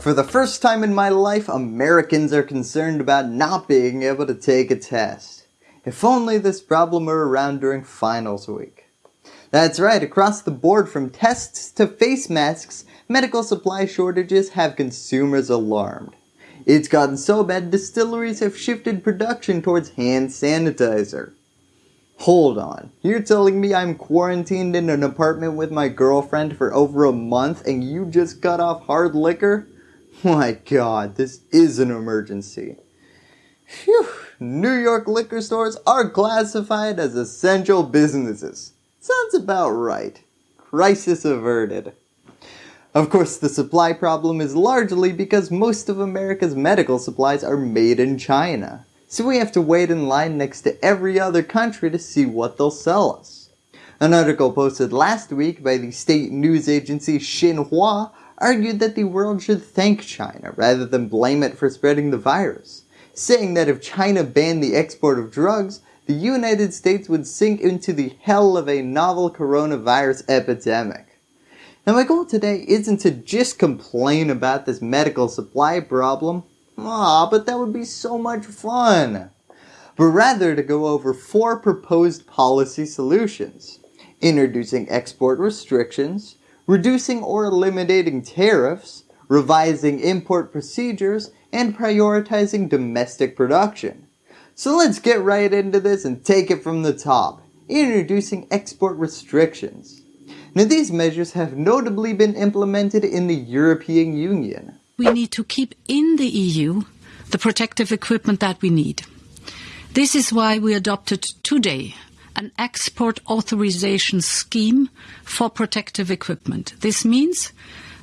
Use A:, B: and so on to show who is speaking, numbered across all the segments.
A: For the first time in my life, Americans are concerned about not being able to take a test. If only this problem were around during finals week. That's right, across the board from tests to face masks, medical supply shortages have consumers alarmed. It's gotten so bad distilleries have shifted production towards hand sanitizer. Hold on, you're telling me I'm quarantined in an apartment with my girlfriend for over a month and you just cut off hard liquor? My god, this is an emergency. Phew, New York liquor stores are classified as essential businesses. Sounds about right. Crisis averted. Of course, the supply problem is largely because most of America's medical supplies are made in China so we have to wait in line next to every other country to see what they'll sell us. An article posted last week by the state news agency Xinhua argued that the world should thank China rather than blame it for spreading the virus, saying that if China banned the export of drugs, the United States would sink into the hell of a novel coronavirus epidemic. Now my goal today isn't to just complain about this medical supply problem, Aw, but that would be so much fun. But rather to go over four proposed policy solutions. Introducing export restrictions, reducing or eliminating tariffs, revising import procedures, and prioritizing domestic production. So let's get right into this and take it from the top. Introducing export restrictions. Now these measures have notably been implemented in the European Union
B: we need to keep in the EU the protective equipment that we need. This is why we adopted today an export authorization scheme for protective equipment. This means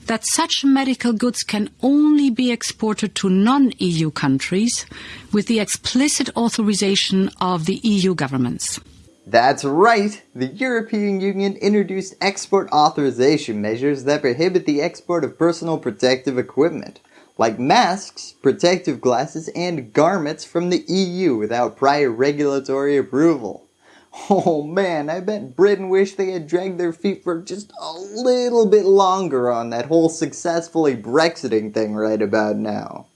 B: that such medical goods can only be exported to non-EU countries with the explicit authorization of the EU governments.
A: That's right! The European Union introduced export authorization measures that prohibit the export of personal protective equipment, like masks, protective glasses, and garments from the EU without prior regulatory approval. Oh man, I bet Britain wished they had dragged their feet for just a little bit longer on that whole successfully Brexiting thing right about now.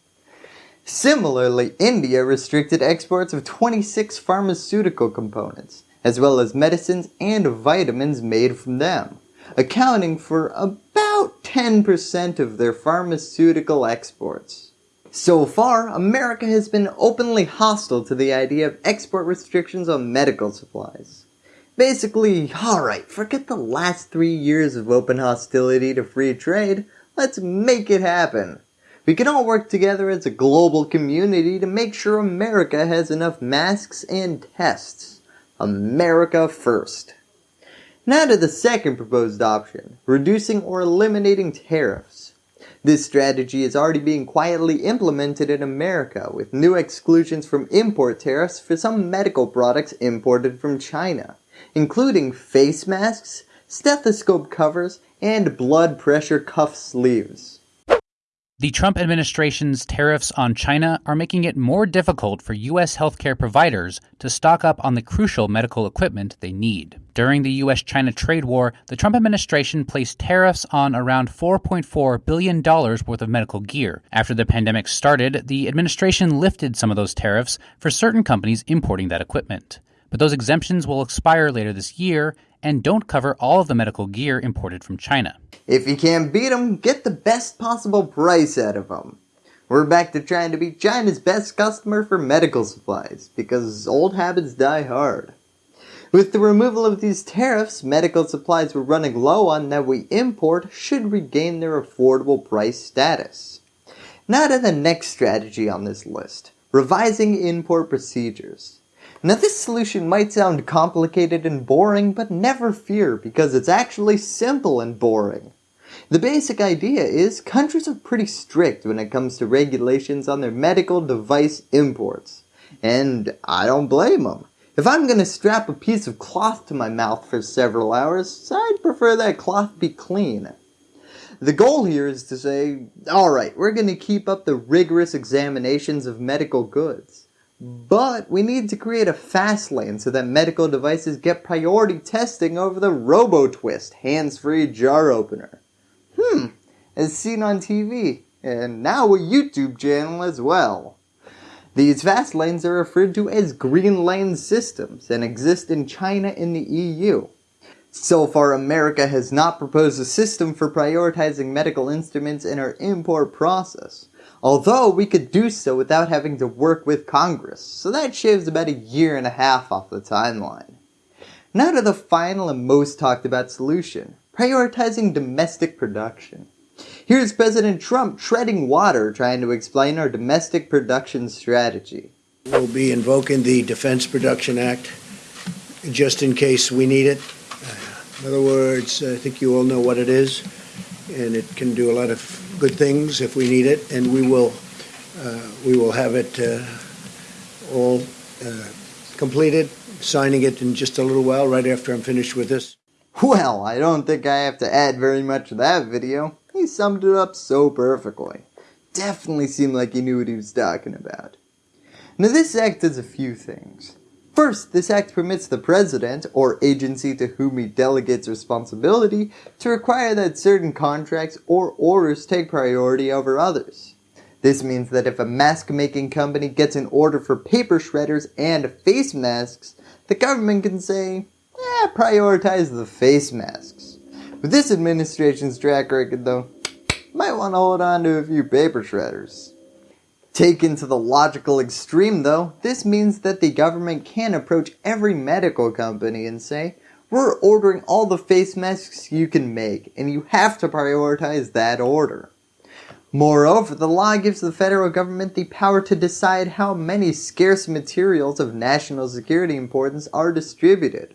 A: Similarly, India restricted exports of 26 pharmaceutical components, as well as medicines and vitamins made from them, accounting for about 10% of their pharmaceutical exports. So far, America has been openly hostile to the idea of export restrictions on medical supplies. Basically, alright, forget the last three years of open hostility to free trade, let's make it happen. We can all work together as a global community to make sure America has enough masks and tests. America first. Now to the second proposed option, reducing or eliminating tariffs. This strategy is already being quietly implemented in America with new exclusions from import tariffs for some medical products imported from China, including face masks, stethoscope covers, and blood pressure cuff sleeves.
C: The Trump administration's tariffs on China are making it more difficult for U.S. healthcare providers to stock up on the crucial medical equipment they need. During the U.S. China trade war, the Trump administration placed tariffs on around $4.4 billion worth of medical gear. After the pandemic started, the administration lifted some of those tariffs for certain companies importing that equipment. But those exemptions will expire later this year and don't cover all of the medical gear imported from China.
A: If you can't beat them, get the best possible price out of them. We're back to trying to be China's best customer for medical supplies, because old habits die hard. With the removal of these tariffs, medical supplies we're running low on that we import should regain their affordable price status. Now to the next strategy on this list, revising import procedures. Now this solution might sound complicated and boring, but never fear because it's actually simple and boring. The basic idea is countries are pretty strict when it comes to regulations on their medical device imports. And I don't blame them. If I'm going to strap a piece of cloth to my mouth for several hours, I'd prefer that cloth be clean. The goal here is to say, alright, we're going to keep up the rigorous examinations of medical goods. But we need to create a fast lane so that medical devices get priority testing over the RoboTwist hands-free jar opener. Hmm, as seen on TV, and now a YouTube channel as well. These fast lanes are referred to as green lane systems and exist in China and the EU. So far America has not proposed a system for prioritizing medical instruments in our import process, although we could do so without having to work with Congress, so that shaves about a year and a half off the timeline. Now to the final and most talked about solution, prioritizing domestic production. Here's President Trump treading water trying to explain our domestic production strategy.
D: We'll be invoking the Defense Production Act just in case we need it. In other words, I think you all know what it is, and it can do a lot of good things if we need it, and we will uh, we will have it uh, all uh, completed, signing it in just a little while, right after I'm finished with this.
A: Well, I don't think I have to add very much to that video. He summed it up so perfectly. Definitely seemed like he knew what he was talking about. Now this act does a few things. First, this act permits the President, or agency to whom he delegates responsibility, to require that certain contracts or orders take priority over others. This means that if a mask making company gets an order for paper shredders and face masks, the government can say, eh, prioritize the face masks. With this administration's track record though, might want to hold on to a few paper shredders. Taken to the logical extreme though, this means that the government can approach every medical company and say, we're ordering all the face masks you can make and you have to prioritize that order. Moreover, the law gives the federal government the power to decide how many scarce materials of national security importance are distributed.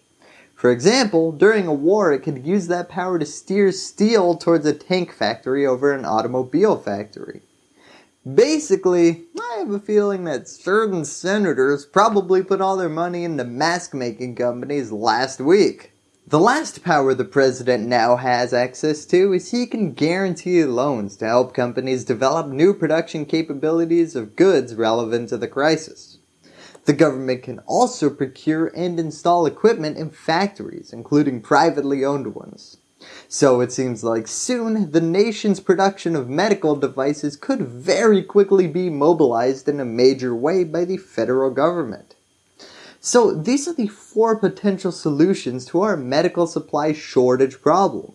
A: For example, during a war it could use that power to steer steel towards a tank factory over an automobile factory. Basically, I have a feeling that certain senators probably put all their money into mask making companies last week. The last power the president now has access to is he can guarantee loans to help companies develop new production capabilities of goods relevant to the crisis. The government can also procure and install equipment in factories, including privately owned ones. So it seems like soon the nation's production of medical devices could very quickly be mobilized in a major way by the federal government. So these are the four potential solutions to our medical supply shortage problem.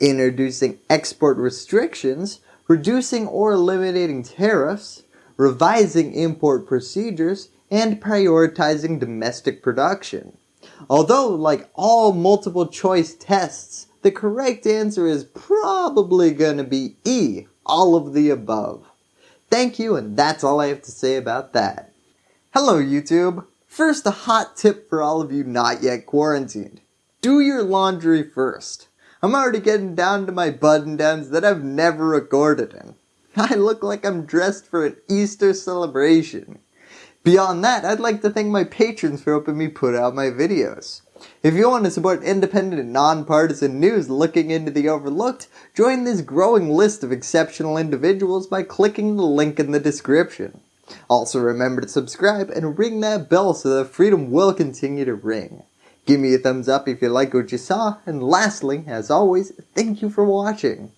A: Introducing export restrictions, reducing or eliminating tariffs, revising import procedures, and prioritizing domestic production. Although, like all multiple choice tests, the correct answer is probably going to be E, all of the above. Thank you and that's all I have to say about that. Hello YouTube! First a hot tip for all of you not yet quarantined. Do your laundry first. I'm already getting down to my button downs that I've never recorded in. I look like I'm dressed for an Easter celebration. Beyond that, I'd like to thank my patrons for helping me put out my videos. If you want to support independent and nonpartisan news looking into the overlooked, join this growing list of exceptional individuals by clicking the link in the description. Also remember to subscribe and ring that bell so that freedom will continue to ring. Give me a thumbs up if you like what you saw, and lastly, as always, thank you for watching.